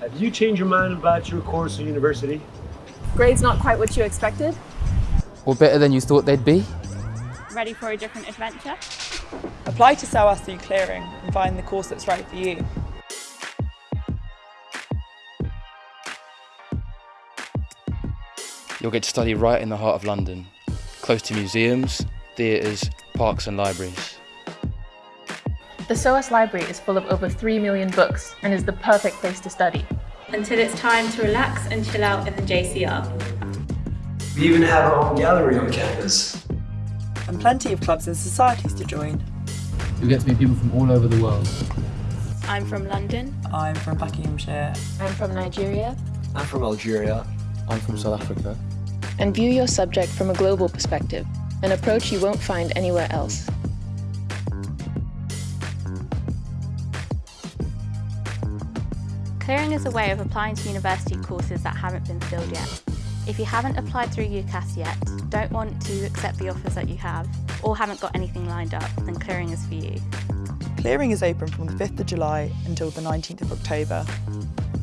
Have you changed your mind about your course or university? Grades not quite what you expected? Or better than you thought they'd be? Ready for a different adventure? Apply to SOAS through clearing and find the course that's right for you. You'll get to study right in the heart of London, close to museums, theatres, parks and libraries. The SOAS library is full of over 3 million books and is the perfect place to study. Until it's time to relax and chill out in the JCR. We even have our own gallery on campus. And plenty of clubs and societies to join. You'll get to meet people from all over the world. I'm from London. I'm from Buckinghamshire. I'm from Nigeria. I'm from Algeria. I'm from South Africa. And view your subject from a global perspective, an approach you won't find anywhere else. Clearing is a way of applying to university courses that haven't been filled yet. If you haven't applied through UCAS yet, don't want to accept the offers that you have, or haven't got anything lined up, then Clearing is for you. Clearing is open from the 5th of July until the 19th of October.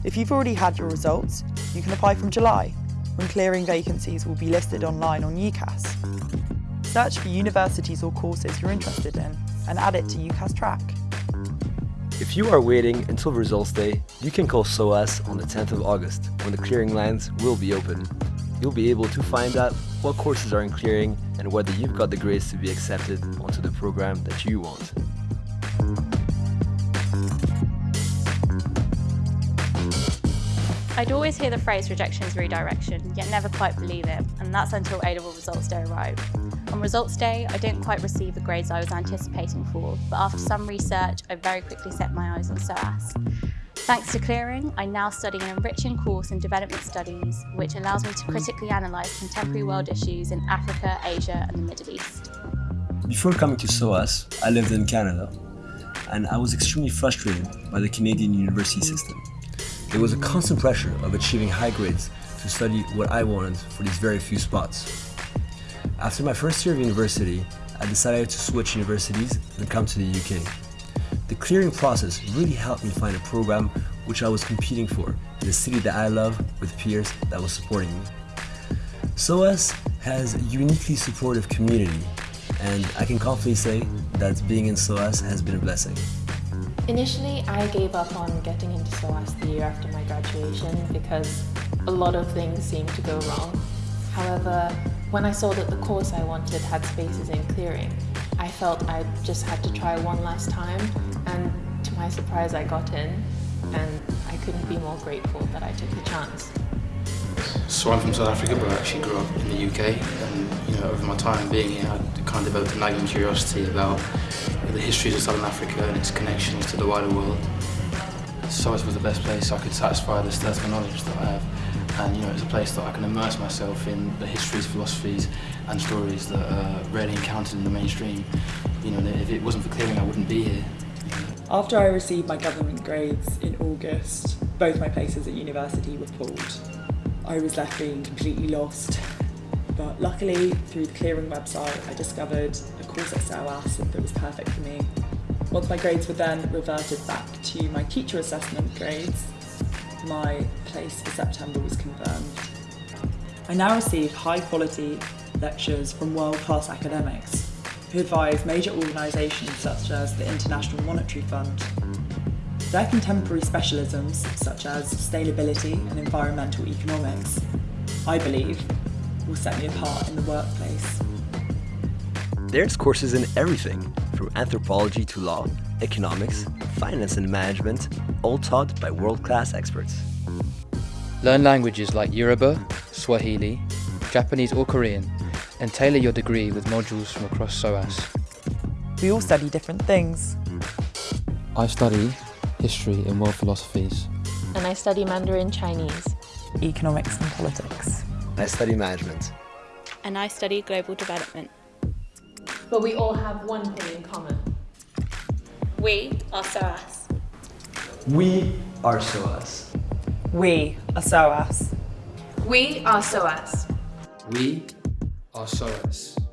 If you've already had your results, you can apply from July, when clearing vacancies will be listed online on UCAS. Search for universities or courses you're interested in and add it to UCAS track. If you are waiting until results day, you can call SOAS on the 10th of August when the clearing lines will be open. You'll be able to find out what courses are in clearing and whether you've got the grades to be accepted onto the program that you want. I'd always hear the phrase rejection is redirection, yet never quite believe it, and that's until A-level results day arrived. On results day, I didn't quite receive the grades I was anticipating for, but after some research, I very quickly set my eyes on SOAS. Thanks to clearing, I now study an enriching course in development studies, which allows me to critically analyse contemporary world issues in Africa, Asia and the Middle East. Before coming to SOAS, I lived in Canada, and I was extremely frustrated by the Canadian university system. There was a constant pressure of achieving high grades to study what I wanted for these very few spots. After my first year of university, I decided to switch universities and come to the UK. The clearing process really helped me find a program which I was competing for in a city that I love with peers that was supporting me. SOAS has a uniquely supportive community and I can confidently say that being in SOAS has been a blessing. Initially, I gave up on getting into SOAS the year after my graduation because a lot of things seemed to go wrong. However, when I saw that the course I wanted had spaces in clearing, I felt I just had to try one last time and to my surprise I got in and I couldn't be more grateful that I took the chance. So I'm from South Africa but I actually grew up in the UK and you know over my time being here I kind of developed a nagging curiosity about the histories of Southern Africa and its connections to the wider world. SOAS was the best place I could satisfy the thirst for knowledge that I have and you know it's a place that I can immerse myself in the histories, philosophies and stories that are rarely encountered in the mainstream. You know, if it wasn't for clearing I wouldn't be here. After I received my government grades in August, both my places at university were pulled. I was left being completely lost. But luckily, through the clearing website, I discovered a course at SOAS that was perfect for me. Once my grades were then reverted back to my teacher assessment grades, my place for September was confirmed. I now receive high quality lectures from world-class academics who advise major organisations such as the International Monetary Fund. Their contemporary specialisms, such as sustainability and environmental economics, I believe, will set me apart in the workplace. There's courses in everything, from anthropology to law, economics, finance and management, all taught by world-class experts. Learn languages like Yoruba, Swahili, Japanese or Korean, and tailor your degree with modules from across SOAS. We all study different things. I study history and world philosophies. And I study Mandarin Chinese. Economics and politics. I study management. And I study global development. But we all have one thing in common. We are SOAS. We are SOAS. We are SOAS. We are SOAS. We are SOAS.